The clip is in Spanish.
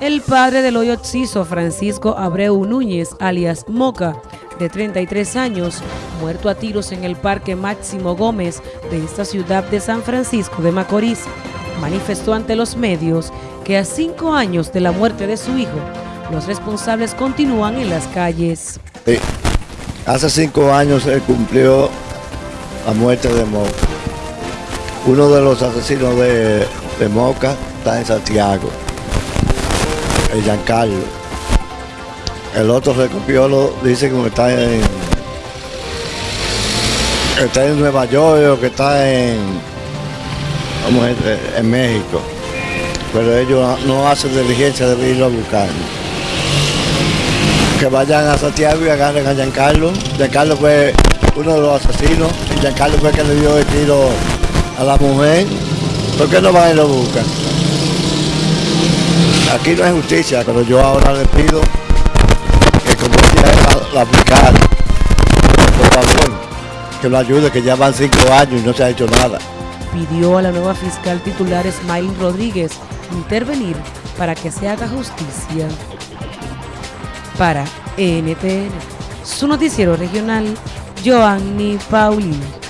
El padre del hoyo occiso, Francisco Abreu Núñez, alias Moca, de 33 años, muerto a tiros en el Parque Máximo Gómez de esta ciudad de San Francisco de Macorís, manifestó ante los medios que a cinco años de la muerte de su hijo, los responsables continúan en las calles. Hace cinco años se cumplió la muerte de Moca. Uno de los asesinos de Moca está en Santiago el Giancarlo. El otro recopiolo dice que está en está en Nueva York o que está en vamos en México. Pero ellos no hacen diligencia de irlo a buscar. Que vayan a Santiago y agarren a Giancarlo. Giancarlo fue uno de los asesinos y Giancarlo fue el que le dio el tiro a la mujer. ¿Por qué no van y lo buscan? Aquí no hay justicia, pero yo ahora le pido que como la, la aplicar, por favor, que lo ayude, que ya van cinco años y no se ha hecho nada. Pidió a la nueva fiscal titular Smiley Rodríguez intervenir para que se haga justicia. Para NTN, su noticiero regional, Joanny Paulino.